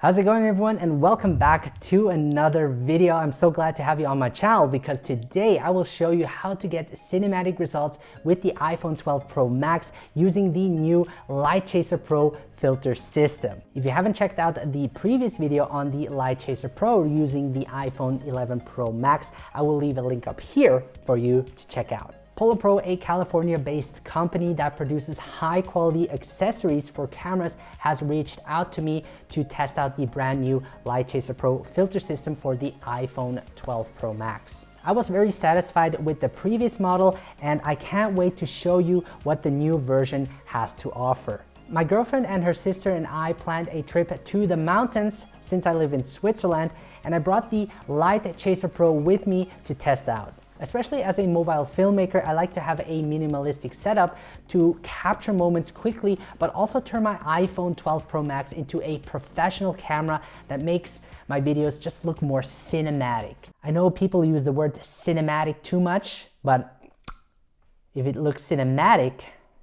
How's it going everyone and welcome back to another video. I'm so glad to have you on my channel because today I will show you how to get cinematic results with the iPhone 12 Pro Max using the new LiteChaser Pro filter system. If you haven't checked out the previous video on the LiteChaser Pro using the iPhone 11 Pro Max, I will leave a link up here for you to check out. PolarPro, a California-based company that produces high-quality accessories for cameras, has reached out to me to test out the brand new LiteChaser Pro filter system for the iPhone 12 Pro Max. I was very satisfied with the previous model and I can't wait to show you what the new version has to offer. My girlfriend and her sister and I planned a trip to the mountains since I live in Switzerland and I brought the LiteChaser Pro with me to test out. Especially as a mobile filmmaker, I like to have a minimalistic setup to capture moments quickly, but also turn my iPhone 12 Pro Max into a professional camera that makes my videos just look more cinematic. I know people use the word cinematic too much, but if it looks cinematic,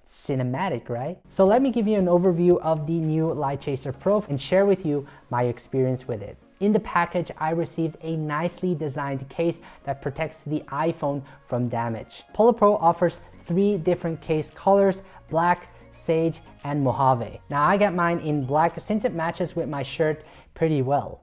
cinematic, right? So let me give you an overview of the new LiteChaser Pro and share with you my experience with it. In the package, I received a nicely designed case that protects the iPhone from damage. PolarPro offers three different case colors, black, sage, and Mojave. Now I got mine in black since it matches with my shirt pretty well.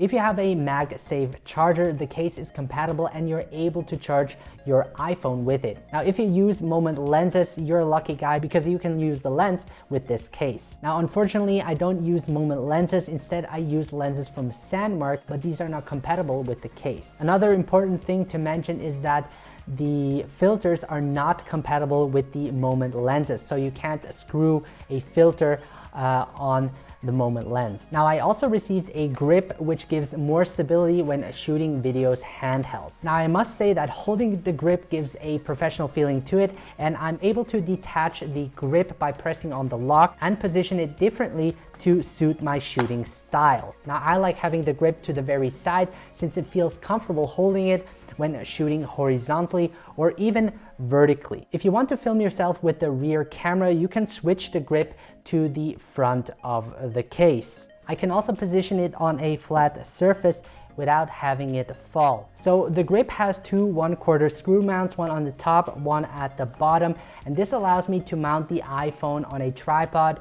If you have a MagSafe charger, the case is compatible and you're able to charge your iPhone with it. Now, if you use Moment lenses, you're a lucky guy because you can use the lens with this case. Now, unfortunately, I don't use Moment lenses. Instead, I use lenses from Sandmarc, but these are not compatible with the case. Another important thing to mention is that the filters are not compatible with the Moment lenses. So you can't screw a filter uh, on the Moment lens. Now I also received a grip which gives more stability when shooting videos handheld. Now I must say that holding the grip gives a professional feeling to it and I'm able to detach the grip by pressing on the lock and position it differently to suit my shooting style. Now I like having the grip to the very side since it feels comfortable holding it when shooting horizontally or even vertically. If you want to film yourself with the rear camera, you can switch the grip to the front of the case. I can also position it on a flat surface without having it fall. So the grip has two one quarter screw mounts, one on the top, one at the bottom, and this allows me to mount the iPhone on a tripod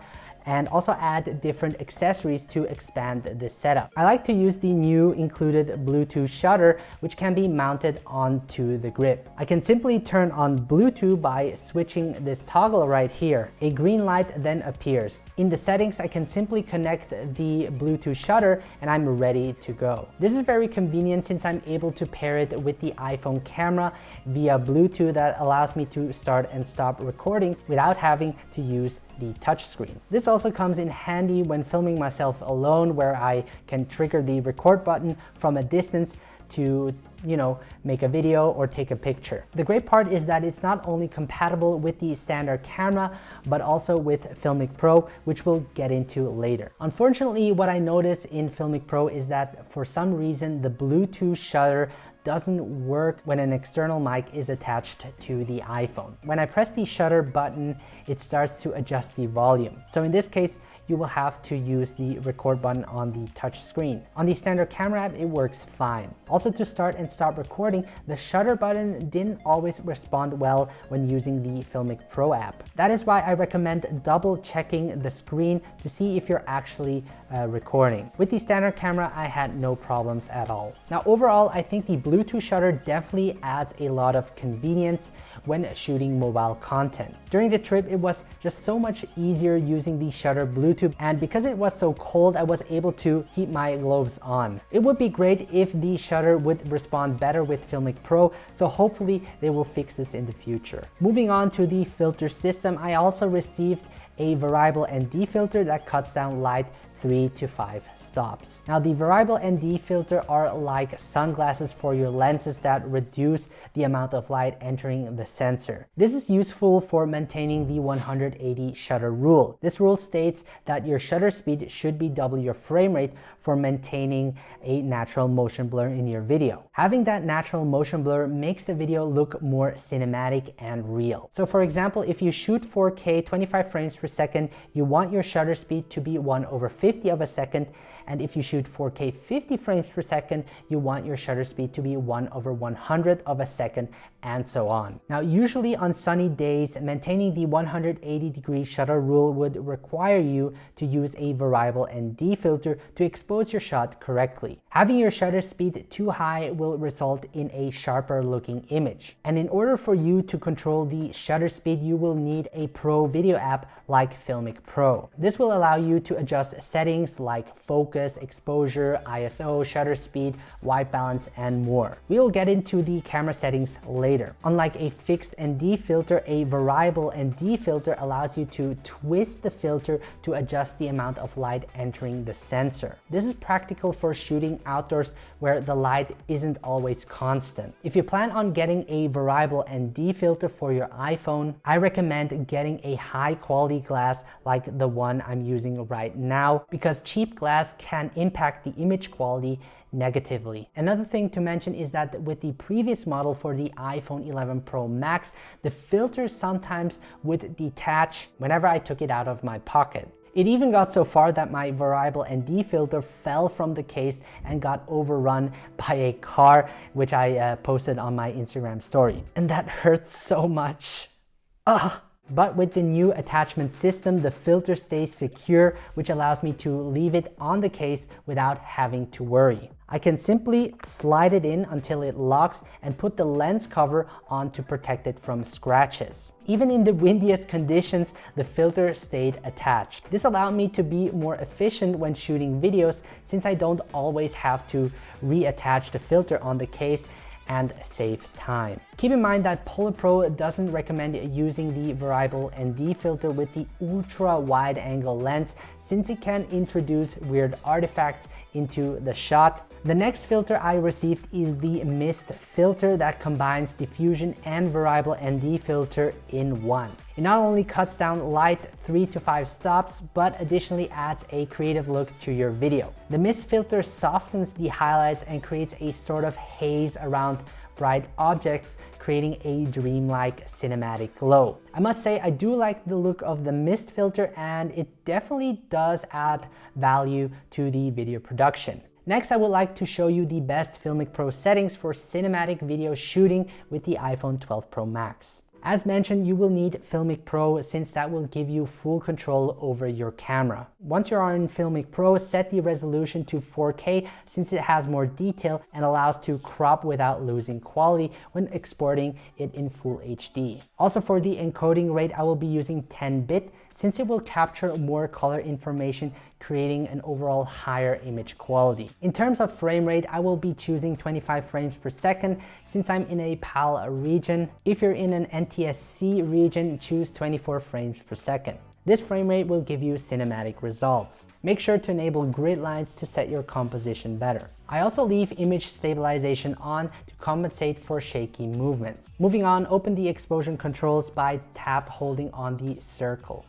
and also add different accessories to expand the setup. I like to use the new included Bluetooth shutter, which can be mounted onto the grip. I can simply turn on Bluetooth by switching this toggle right here. A green light then appears. In the settings, I can simply connect the Bluetooth shutter and I'm ready to go. This is very convenient since I'm able to pair it with the iPhone camera via Bluetooth that allows me to start and stop recording without having to use the touchscreen. This also comes in handy when filming myself alone where I can trigger the record button from a distance to you know, make a video or take a picture. The great part is that it's not only compatible with the standard camera, but also with Filmic Pro, which we'll get into later. Unfortunately, what I noticed in Filmic Pro is that for some reason, the Bluetooth shutter doesn't work when an external mic is attached to the iPhone. When I press the shutter button, it starts to adjust the volume. So in this case, you will have to use the record button on the touch screen. On the standard camera app, it works fine. Also to start and stop recording, the shutter button didn't always respond well when using the Filmic Pro app. That is why I recommend double checking the screen to see if you're actually uh, recording. With the standard camera, I had no problems at all. Now overall, I think the Bluetooth shutter definitely adds a lot of convenience when shooting mobile content. During the trip, it was just so much easier using the shutter Bluetooth and because it was so cold, I was able to keep my gloves on. It would be great if the shutter would respond better with Filmic Pro, so hopefully they will fix this in the future. Moving on to the filter system, I also received a variable ND filter that cuts down light three to five stops. Now the variable ND filter are like sunglasses for your lenses that reduce the amount of light entering the sensor. This is useful for maintaining the 180 shutter rule. This rule states that your shutter speed should be double your frame rate for maintaining a natural motion blur in your video. Having that natural motion blur makes the video look more cinematic and real. So for example, if you shoot 4K 25 frames per second, you want your shutter speed to be 1 over 50 50 of a second. And if you shoot 4K 50 frames per second, you want your shutter speed to be 1 over 100 of a second and so on. Now, usually on sunny days, maintaining the 180 degree shutter rule would require you to use a variable ND filter to expose your shot correctly. Having your shutter speed too high will result in a sharper looking image. And in order for you to control the shutter speed, you will need a pro video app like Filmic Pro. This will allow you to adjust settings like focus, exposure, ISO, shutter speed, white balance, and more. We will get into the camera settings later later. Unlike a fixed ND filter, a variable ND filter allows you to twist the filter to adjust the amount of light entering the sensor. This is practical for shooting outdoors where the light isn't always constant. If you plan on getting a variable ND filter for your iPhone, I recommend getting a high quality glass like the one I'm using right now because cheap glass can impact the image quality negatively. Another thing to mention is that with the previous model for the iPhone 11 Pro Max, the filter sometimes would detach whenever I took it out of my pocket. It even got so far that my variable ND filter fell from the case and got overrun by a car, which I uh, posted on my Instagram story. And that hurts so much. Ugh. But with the new attachment system, the filter stays secure, which allows me to leave it on the case without having to worry. I can simply slide it in until it locks and put the lens cover on to protect it from scratches. Even in the windiest conditions, the filter stayed attached. This allowed me to be more efficient when shooting videos since I don't always have to reattach the filter on the case and save time. Keep in mind that PolarPro doesn't recommend using the variable ND filter with the ultra wide angle lens since it can introduce weird artifacts into the shot. The next filter I received is the mist filter that combines diffusion and variable ND filter in one. It not only cuts down light 3 to 5 stops, but additionally adds a creative look to your video. The mist filter softens the highlights and creates a sort of haze around bright objects, creating a dreamlike cinematic glow. I must say I do like the look of the mist filter and it definitely does add value to the video production. Next, I would like to show you the best Filmic Pro settings for cinematic video shooting with the iPhone 12 Pro Max. As mentioned, you will need Filmic Pro since that will give you full control over your camera. Once you are in Filmic Pro, set the resolution to 4K since it has more detail and allows to crop without losing quality when exporting it in Full HD. Also for the encoding rate, I will be using 10-bit since it will capture more color information creating an overall higher image quality. In terms of frame rate, I will be choosing 25 frames per second since I'm in a PAL region. If you're in an NTSC region, choose 24 frames per second. This frame rate will give you cinematic results. Make sure to enable grid lines to set your composition better. I also leave image stabilization on to compensate for shaky movements. Moving on, open the exposure controls by tap holding on the circle.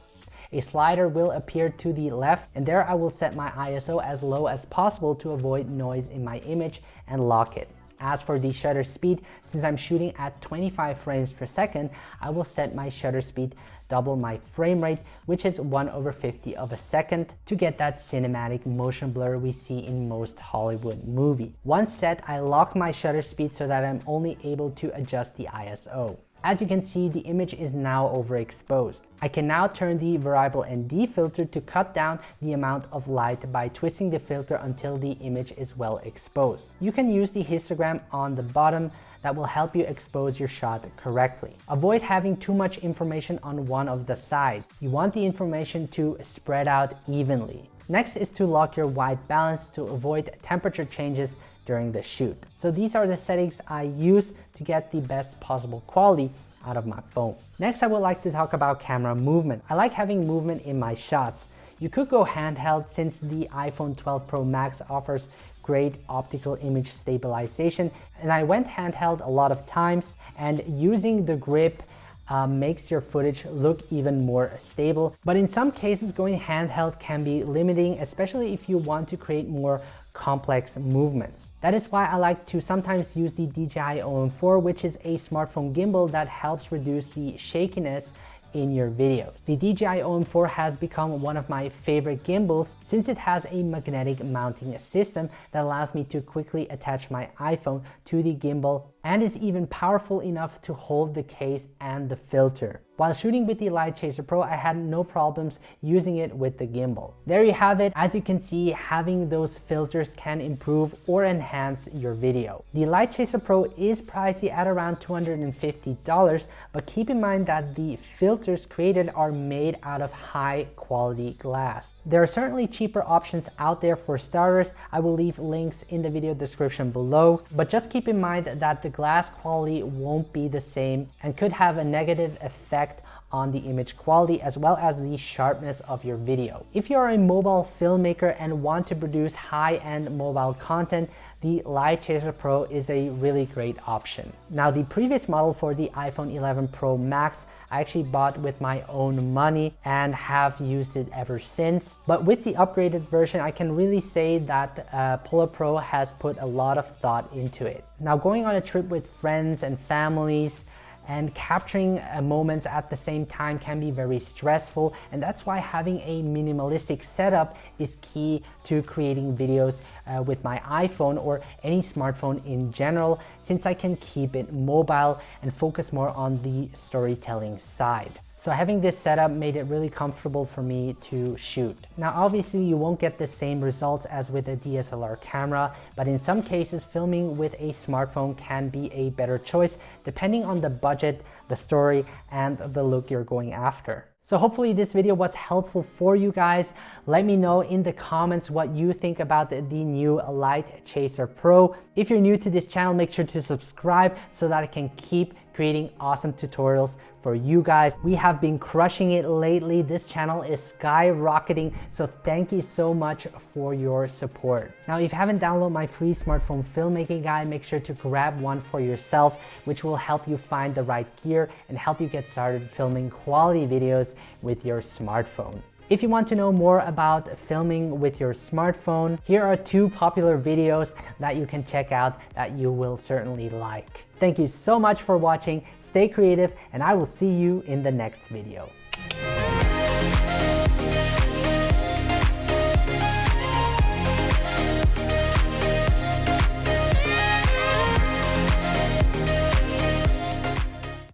A slider will appear to the left and there I will set my ISO as low as possible to avoid noise in my image and lock it. As for the shutter speed, since I'm shooting at 25 frames per second, I will set my shutter speed double my frame rate, which is 1 over 50 of a second to get that cinematic motion blur we see in most Hollywood movies. Once set, I lock my shutter speed so that I'm only able to adjust the ISO. As you can see, the image is now overexposed. I can now turn the variable ND filter to cut down the amount of light by twisting the filter until the image is well exposed. You can use the histogram on the bottom that will help you expose your shot correctly. Avoid having too much information on one of the sides. You want the information to spread out evenly. Next is to lock your white balance to avoid temperature changes during the shoot. So these are the settings I use to get the best possible quality out of my phone. Next, I would like to talk about camera movement. I like having movement in my shots. You could go handheld since the iPhone 12 Pro Max offers great optical image stabilization and I went handheld a lot of times and using the grip uh, makes your footage look even more stable. But in some cases, going handheld can be limiting, especially if you want to create more complex movements. That is why I like to sometimes use the DJI OM4, which is a smartphone gimbal that helps reduce the shakiness in your videos. The DJI OM4 has become one of my favorite gimbals since it has a magnetic mounting system that allows me to quickly attach my iPhone to the gimbal and is even powerful enough to hold the case and the filter. While shooting with the LiteChaser Pro, I had no problems using it with the gimbal. There you have it. As you can see, having those filters can improve or enhance your video. The LiteChaser Pro is pricey at around $250, but keep in mind that the filters created are made out of high quality glass. There are certainly cheaper options out there for starters. I will leave links in the video description below, but just keep in mind that the glass quality won't be the same and could have a negative effect effect on the image quality as well as the sharpness of your video. If you're a mobile filmmaker and want to produce high-end mobile content, the LiteChaser Pro is a really great option. Now the previous model for the iPhone 11 Pro Max I actually bought with my own money and have used it ever since. But with the upgraded version, I can really say that uh, PolarPro has put a lot of thought into it. Now going on a trip with friends and families, and capturing uh, moments at the same time can be very stressful and that's why having a minimalistic setup is key to creating videos uh, with my iPhone or any smartphone in general since I can keep it mobile and focus more on the storytelling side. So having this setup made it really comfortable for me to shoot. Now obviously you won't get the same results as with a DSLR camera, but in some cases filming with a smartphone can be a better choice depending on the budget, the story, and the look you're going after. So hopefully this video was helpful for you guys. Let me know in the comments what you think about the, new LiteChaser Pro. If you're new to this channel, make sure to subscribe so that I can keep creating awesome tutorials for you guys. We have been crushing it lately. This channel is skyrocketing. So thank you so much for your support. Now, if you haven't downloaded my free smartphone filmmaking guide, make sure to grab one for yourself, which will help you find the right gear and help you get started filming quality videos with your smartphone. If you want to know more about filming with your smartphone, here are two popular videos that you can check out that you will certainly like. Thank you so much for watching, stay creative, and I will see you in the next video.